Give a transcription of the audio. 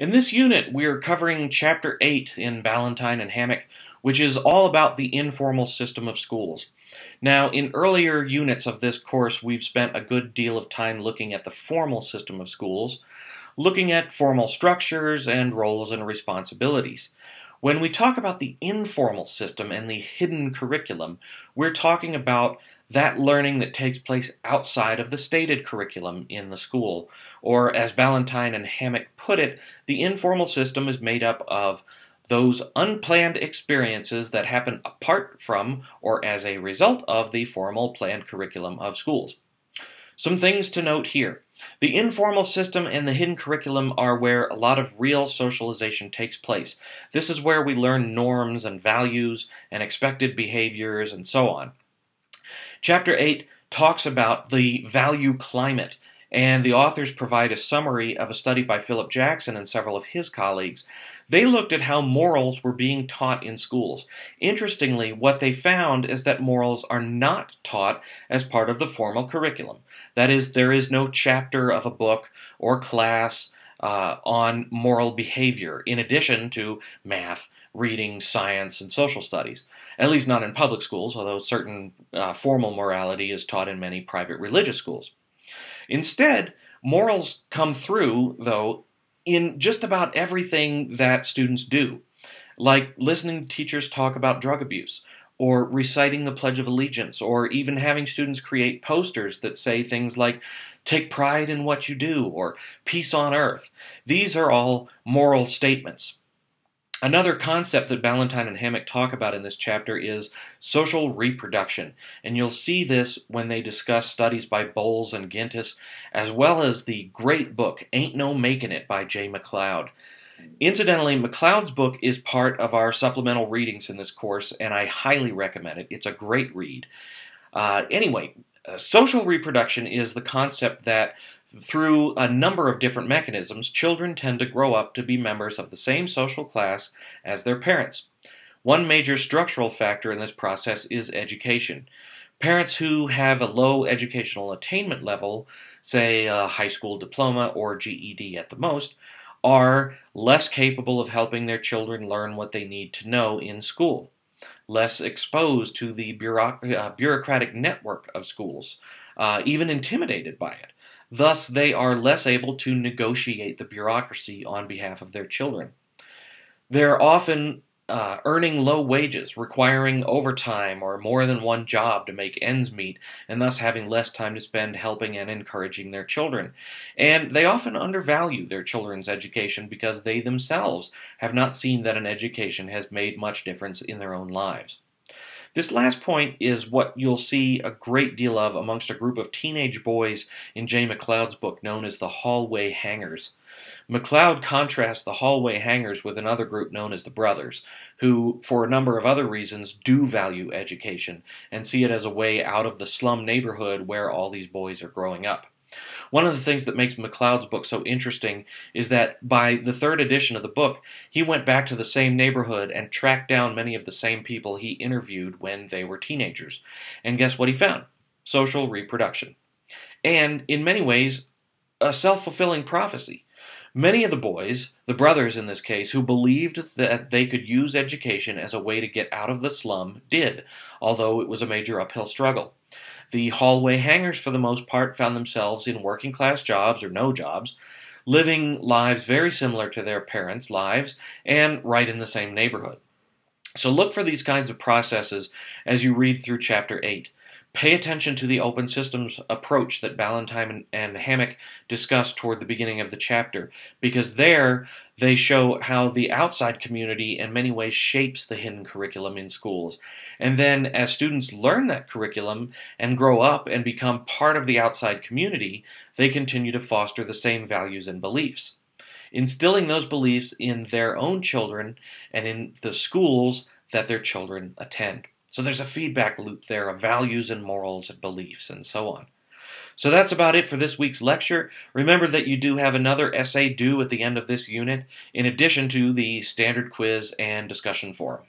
In this unit, we're covering Chapter 8 in Ballantine and Hammack, which is all about the informal system of schools. Now, in earlier units of this course, we've spent a good deal of time looking at the formal system of schools, looking at formal structures and roles and responsibilities. When we talk about the informal system and the hidden curriculum, we're talking about that learning that takes place outside of the stated curriculum in the school. Or, as Ballantine and Hammack put it, the informal system is made up of those unplanned experiences that happen apart from or as a result of the formal planned curriculum of schools. Some things to note here. The informal system and the hidden curriculum are where a lot of real socialization takes place. This is where we learn norms and values and expected behaviors and so on. Chapter 8 talks about the value climate, and the authors provide a summary of a study by Philip Jackson and several of his colleagues. They looked at how morals were being taught in schools. Interestingly, what they found is that morals are not taught as part of the formal curriculum. That is, there is no chapter of a book or class uh, on moral behavior, in addition to math, reading, science, and social studies. At least not in public schools, although certain uh, formal morality is taught in many private religious schools. Instead, morals come through, though, in just about everything that students do, like listening to teachers talk about drug abuse, or reciting the Pledge of Allegiance, or even having students create posters that say things like, take pride in what you do, or peace on earth. These are all moral statements. Another concept that Ballantine and Hammack talk about in this chapter is social reproduction, and you'll see this when they discuss studies by Bowles and Gintis, as well as the great book Ain't No Making It by Jay MacLeod. Incidentally, MacLeod's book is part of our supplemental readings in this course, and I highly recommend it. It's a great read. Uh, anyway, uh, social reproduction is the concept that through a number of different mechanisms, children tend to grow up to be members of the same social class as their parents. One major structural factor in this process is education. Parents who have a low educational attainment level, say a high school diploma or GED at the most, are less capable of helping their children learn what they need to know in school, less exposed to the uh, bureaucratic network of schools, uh, even intimidated by it. Thus, they are less able to negotiate the bureaucracy on behalf of their children. They're often uh, earning low wages, requiring overtime or more than one job to make ends meet, and thus having less time to spend helping and encouraging their children. And they often undervalue their children's education because they themselves have not seen that an education has made much difference in their own lives. This last point is what you'll see a great deal of amongst a group of teenage boys in Jay MacLeod's book known as the Hallway Hangers. MacLeod contrasts the hallway hangers with another group known as the Brothers, who, for a number of other reasons, do value education and see it as a way out of the slum neighborhood where all these boys are growing up. One of the things that makes MacLeod's book so interesting is that by the third edition of the book, he went back to the same neighborhood and tracked down many of the same people he interviewed when they were teenagers. And guess what he found? Social reproduction. And in many ways, a self fulfilling prophecy. Many of the boys, the brothers in this case, who believed that they could use education as a way to get out of the slum, did, although it was a major uphill struggle. The hallway hangers, for the most part, found themselves in working class jobs or no jobs, living lives very similar to their parents' lives, and right in the same neighborhood. So look for these kinds of processes as you read through Chapter 8. Pay attention to the open systems approach that Ballantine and Hammack discuss toward the beginning of the chapter, because there they show how the outside community in many ways shapes the hidden curriculum in schools. And then as students learn that curriculum and grow up and become part of the outside community, they continue to foster the same values and beliefs. Instilling those beliefs in their own children and in the schools that their children attend. So there's a feedback loop there of values and morals and beliefs and so on. So that's about it for this week's lecture. Remember that you do have another essay due at the end of this unit, in addition to the standard quiz and discussion forum.